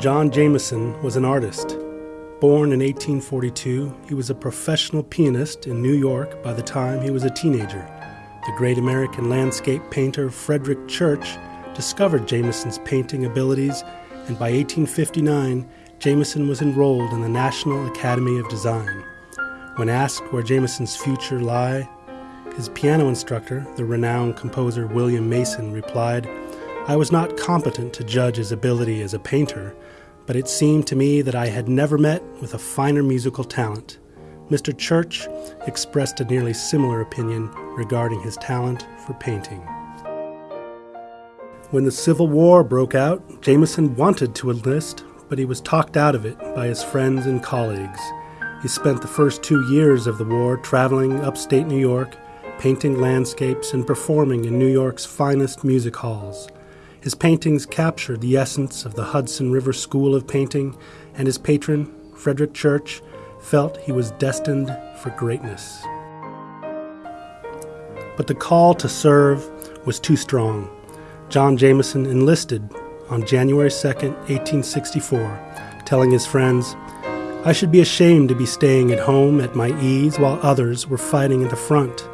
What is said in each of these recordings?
John Jameson was an artist. Born in 1842, he was a professional pianist in New York by the time he was a teenager. The great American landscape painter Frederic Church discovered Jameson's painting abilities, and by 1859, Jameson was enrolled in the National Academy of Design. When asked where Jameson's future lay, his piano instructor, the renowned composer William Mason, replied, I was not competent to judge his ability as a painter, but it seemed to me that I had never met with a finer musical talent. Mr. Church expressed a nearly similar opinion regarding his talent for painting. When the Civil War broke out, Jameson wanted to enlist, but he was talked out of it by his friends and colleagues. He spent the first two years of the war traveling upstate New York, painting landscapes and performing in New York's finest music halls. His paintings captured the essence of the Hudson River School of Painting, and his patron, Frederic Church, felt he was destined for greatness. But the call to serve was too strong. John Jameson enlisted on January 2, 1864, telling his friends, I should be ashamed to be staying at home at my ease while others were fighting at the front.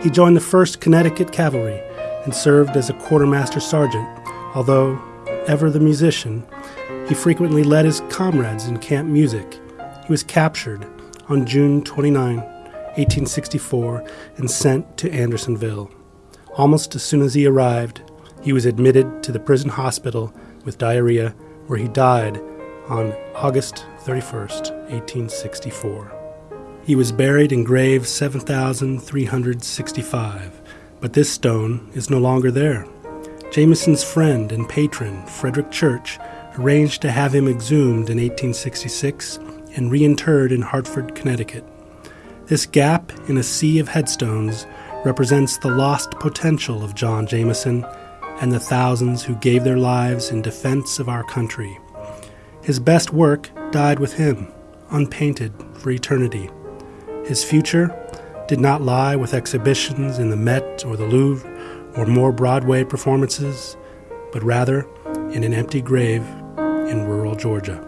He joined the 1st Connecticut Cavalry and served as a quartermaster sergeant. Although ever the musician, he frequently led his comrades in camp music. He was captured on June 29, 1864, and sent to Andersonville. Almost as soon as he arrived, he was admitted to the prison hospital with diarrhea, where he died on August 31, 1864. He was buried in grave 7365 but this stone is no longer there. Jameson's friend and patron, Frederic Church, arranged to have him exhumed in 1866 and reinterred in Hartford, Connecticut. This gap in a sea of headstones represents the lost potential of John Jameson and the thousands who gave their lives in defense of our country. His best work died with him, unpainted for eternity. His future did not lie with exhibitions in the Met or the Louvre or more Broadway performances, but rather in an empty grave in rural Georgia.